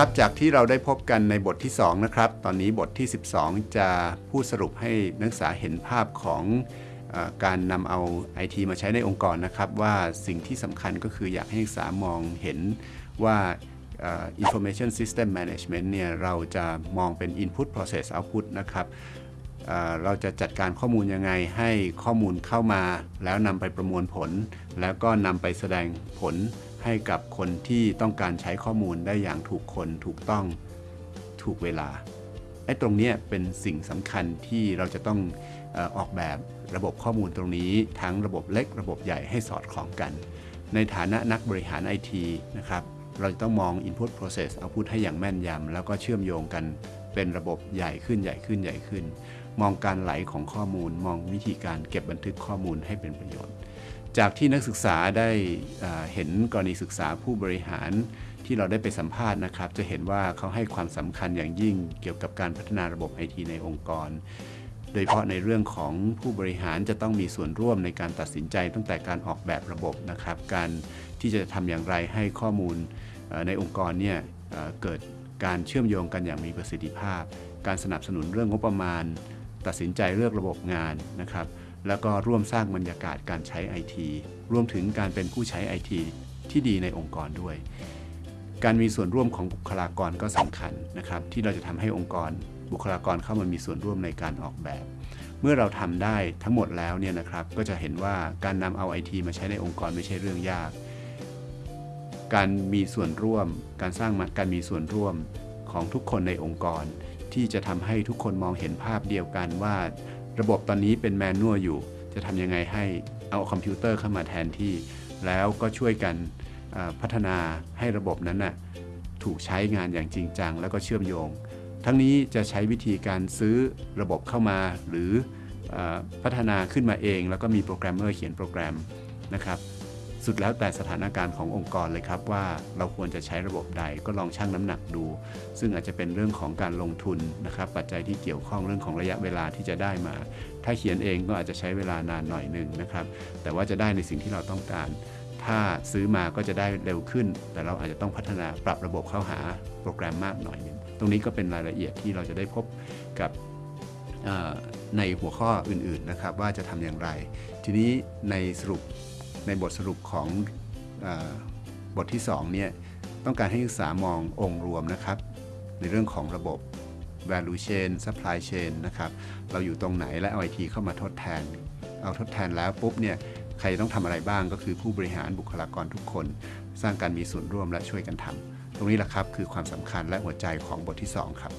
ครับจากที่เราได้พบกันในบทที่ 2 นะครับ ตอนนี้บทที่ 12 จะพูดสรุปให้นักศึกษาเห็นภาพของอการนำเอา IT มาใช้ในองค์กรนะครับ ว่าสิ่งที่สำคัญก็คืออยากให้นักศึกษามองเห็นว่าอ่อ information system management เนี่ยเราจะมองเป็น input process output นะครับเราจะจัดการข้อมูลยังไงให้ข้อมูลเข้ามา แล้วนำไปประมวลผล แล้วก็นำไปแสดงผล ให้กับคนที่ต้องการใช้ข้อมูลได้อย่างถูกคนถูกต้องถูกเวลาไอ้ตรงนี้เป็นสิ่งสำคัญที่เราจะต้องออออกแบบระบบข้อมูลตรงนี้ ทั้งระบบเล็กระบบใหญ่ให้สอดคล้องกัน ในฐานะนักบริหารไอทีนะครับเราจะต้องมอง Input Process Output ให้อย่างแม่นยำแล้วก็เชื่อมโยงกันเป็นระบบใหญ่ขึ้นใหญ่ขึ้นใหญ่ขึ้น มองการไหลของข้อมูล มองวิธีการเก็บบันทึกข้อมูลให้เป็นประโยชน์ จากที่นักศึกษาได้เห็นกรณีศึกษาผู้บริหารที่เราได้ไปสัมภาษณ์นะครับ จะเห็นว่าเขาให้ความสำคัญอย่างยิ่งเกี่ยวกับการพัฒนาระบบไอทีในองค์กร โดยเฉพาะในเรื่องของผู้บริหารจะต้องมีส่วนร่วมในการตัดสินใจตั้งแต่การออกแบบระบบนะครับ การที่จะทำอย่างไรให้ข้อมูลในองค์กรเนี่ยเกิดการเชื่อมโยงกันอย่างมีประสิทธิภาพ การสนับสนุนเรื่องงบประมาณ ตัดสินใจเลือกระบบงานนะครับ แล้วก็ร่วมสร้างบรรยากาศการใช้ IT รวมถึงการเป็นผู้ใช้ IT ที่ดีในองค์กรด้วย การมีส่วนร่วมของบุคลากรก็สำคัญนะครับ ที่เราจะทำให้องค์กรบุคลากรเข้ามามีส่วนร่วมในการออกแบบ เมื่อเราทำได้ทั้งหมดแล้วเนี่ยนะครับ ก็จะเห็นว่าการนำเอา IT มาใช้ในองค์กรไม่ใช่เรื่องยาก การมีส่วนร่วม การสร้างการมีส่วนร่วมของทุกคนในองค์กร ที่จะทำให้ทุกคนมองเห็นภาพเดียวกันว่า ระบบตอนนี้เป็นแมนนวลอยู่ จะทำยังไงให้เอาคอมพิวเตอร์เข้ามาแทนที่ แล้วก็ช่วยกันพัฒนาให้ระบบนั้นน่ะถูกใช้งานอย่างจริงจัง แล้วก็เชื่อมโยง ทั้งนี้จะใช้วิธีการซื้อระบบเข้ามาหรืออพัฒนาขึ้นมาเอง แล้วก็มีโปรแกรมเมอร์เขียนโปรแกรมนะครับ สุดแล้วแต่สถานการณ์ขององค์กรเลยครับว่าเราควรจะใช้ระบบใดก็ลองชั่งน้ำหนักดู ซึ่งอาจจะเป็นเรื่องของการลงทุนนะครับปัจจัยที่เกี่ยวข้องเรื่องของระยะเวลาที่จะได้มา ถ้าเขียนเองก็อาจจะใช้เวลานานหน่อยหนึ่งนะครับแต่ว่าจะได้ในสิ่งที่เราต้องการ ถ้าซื้อมาก็จะได้เร็วขึ้น แต่เราอาจจะต้องพัฒนาปรับระบบเข้าหาโปรแกรมมากหน่อยนึงตรงนี้ก็เป็นรายละเอียดที่เราจะได้พบกับในหัวข้ออื่นๆนะครับว่าจะทำอย่างไร ทีนี้ในสรุป ในบทสรุปของอบทที่2เนี่ยต้องการให้นักศึกษามององค์รวมนะครับ ในเรื่องของระบบ value chain supply chain นะครับ เราอยู่ตรงไหนและเอา IT เข้ามาทดแทน เอาทดแทนแล้วปุ๊บเนี่ยใครต้องทำอะไรบ้างก็คือผู้บริหารบุคลากรทุกคน สร้างการมีส่วนร่วมและช่วยกันทำตรงนี้แหละครับคือความสำคัญและหัวใจของบทที่ 2 ครับ